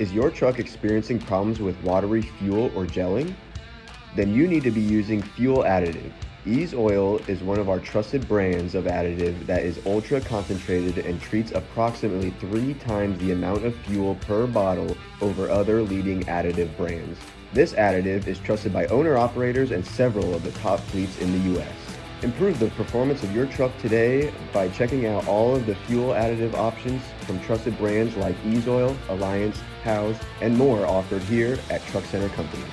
Is your truck experiencing problems with watery fuel or gelling? Then you need to be using Fuel Additive. Ease Oil is one of our trusted brands of additive that is ultra concentrated and treats approximately three times the amount of fuel per bottle over other leading additive brands. This additive is trusted by owner operators and several of the top fleets in the US. Improve the performance of your truck today by checking out all of the fuel additive options from trusted brands like Ease Oil, Alliance, Howes, and more offered here at Truck Center Companies.